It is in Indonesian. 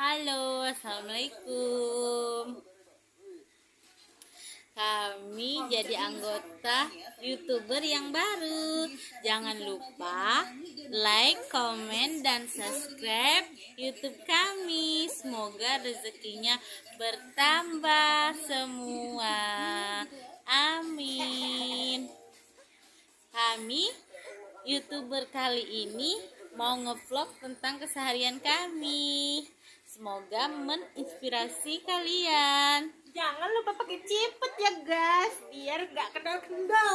Halo, assalamualaikum. Kami jadi anggota youtuber yang baru. Jangan lupa like, komen, dan subscribe YouTube kami. Semoga rezekinya bertambah semua. Amin. Kami youtuber kali ini mau ngevlog tentang keseharian kami. Semoga menginspirasi kalian. Jangan lupa pakai ciput ya guys, biar gak kendor-kendor.